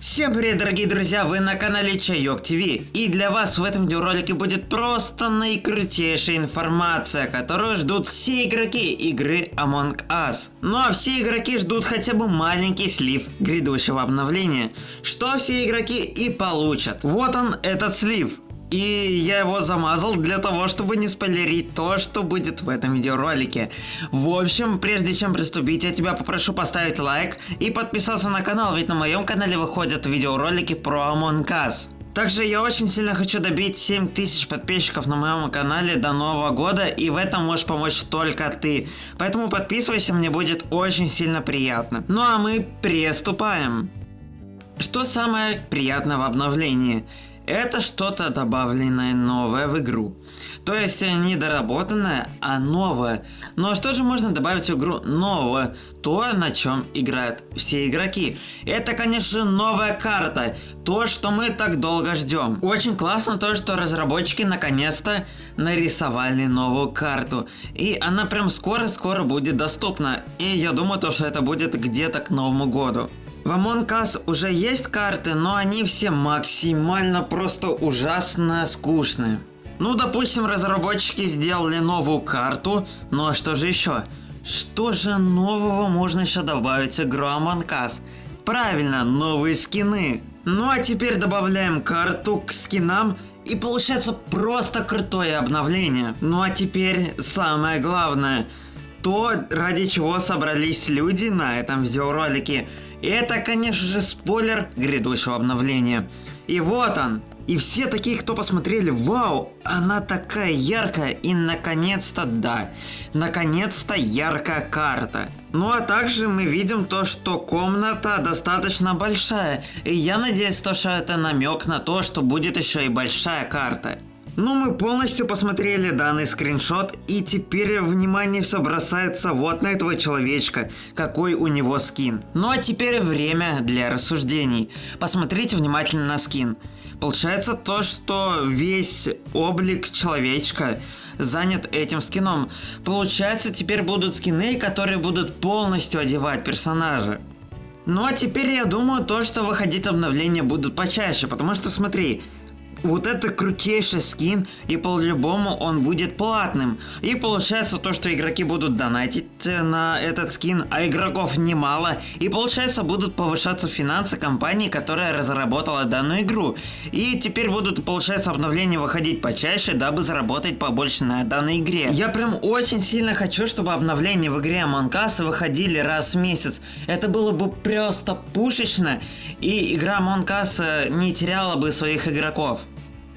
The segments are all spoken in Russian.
Всем привет, дорогие друзья, вы на канале Чайок ТВ, и для вас в этом видеоролике будет просто наикрутейшая информация, которую ждут все игроки игры Among Us. Ну а все игроки ждут хотя бы маленький слив грядущего обновления, что все игроки и получат. Вот он, этот слив. И я его замазал для того, чтобы не спойлерить то, что будет в этом видеоролике. В общем, прежде чем приступить, я тебя попрошу поставить лайк и подписаться на канал, ведь на моем канале выходят видеоролики про Among Us. Также я очень сильно хочу добить 7000 подписчиков на моем канале до нового года, и в этом можешь помочь только ты. Поэтому подписывайся, мне будет очень сильно приятно. Ну а мы приступаем. Что самое приятное в обновлении? Это что-то добавленное новое в игру. То есть не доработанное, а новое. А что же можно добавить в игру нового? То, на чем играют все игроки. Это, конечно, новая карта. То, что мы так долго ждем. Очень классно то, что разработчики наконец-то нарисовали новую карту. И она прям скоро-скоро будет доступна. И я думаю, то, что это будет где-то к Новому году. В Among Us уже есть карты, но они все максимально просто ужасно скучные. Ну, допустим, разработчики сделали новую карту, ну а что же еще? Что же нового можно еще добавить в игру Among Us? Правильно, новые скины. Ну а теперь добавляем карту к скинам и получается просто крутое обновление. Ну а теперь самое главное. То, ради чего собрались люди на этом видеоролике. И это, конечно же, спойлер грядущего обновления. И вот он. И все такие, кто посмотрели, вау, она такая яркая. И наконец-то, да, наконец-то яркая карта. Ну а также мы видим то, что комната достаточно большая. И я надеюсь, то, что это намек на то, что будет еще и большая карта. Ну, мы полностью посмотрели данный скриншот, и теперь внимание все бросается вот на этого человечка, какой у него скин. Ну а теперь время для рассуждений. Посмотрите внимательно на скин. Получается то, что весь облик человечка занят этим скином. Получается, теперь будут скины, которые будут полностью одевать персонажа. Ну а теперь я думаю, то, что выходить обновления будут почаще, потому что смотри, вот это крутейший скин, и по-любому он будет платным. И получается то, что игроки будут донатить э, на этот скин, а игроков немало. И получается будут повышаться финансы компании, которая разработала данную игру. И теперь будут, получается, обновления выходить почаще, дабы заработать побольше на данной игре. Я прям очень сильно хочу, чтобы обновления в игре Among Us выходили раз в месяц. Это было бы просто пушечно, и игра Among Us э, не теряла бы своих игроков.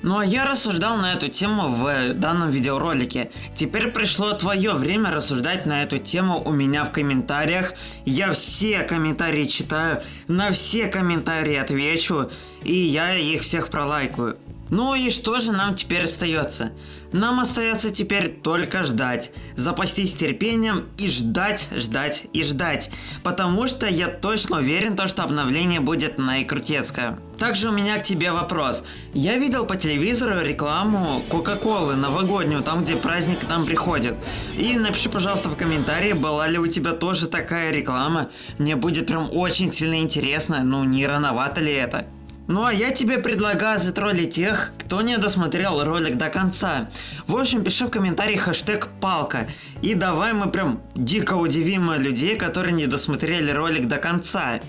Ну а я рассуждал на эту тему в данном видеоролике. Теперь пришло твое время рассуждать на эту тему у меня в комментариях. Я все комментарии читаю, на все комментарии отвечу, и я их всех пролайкаю. Ну и что же нам теперь остается? Нам остается теперь только ждать, запастись терпением и ждать, ждать и ждать, потому что я точно уверен, то, что обновление будет наикрутецкое. Также у меня к тебе вопрос. Я видел по телевизору рекламу Кока-Колы новогоднюю, там где праздник нам приходит. И напиши, пожалуйста, в комментарии, была ли у тебя тоже такая реклама. Мне будет прям очень сильно интересно, ну не рановато ли это. Ну а я тебе предлагаю затроллить тех, кто не досмотрел ролик до конца. В общем, пиши в комментарии хэштег палка. И давай мы прям дико удивим людей, которые не досмотрели ролик до конца.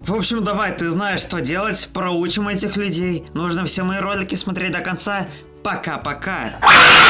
В общем, давай, ты знаешь, что делать, проучим этих людей. Нужно все мои ролики смотреть до конца. Пока-пока.